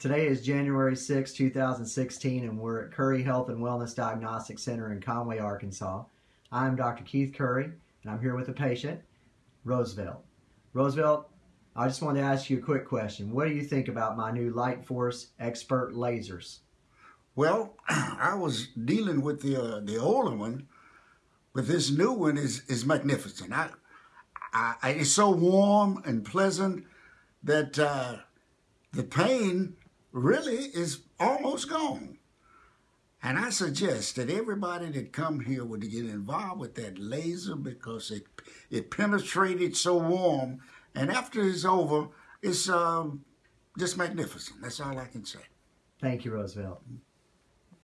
Today is January 6, 2016, and we're at Curry Health and Wellness Diagnostic Center in Conway, Arkansas. I'm Dr. Keith Curry, and I'm here with a patient, Roosevelt. Roosevelt, I just wanted to ask you a quick question. What do you think about my new Light Force Expert lasers? Well, I was dealing with the uh, the older one, but this new one is is magnificent. I, I it's so warm and pleasant that uh, the pain really is almost gone. And I suggest that everybody that come here would get involved with that laser because it it penetrated so warm, and after it's over, it's um, just magnificent. That's all I can say. Thank you, Roosevelt.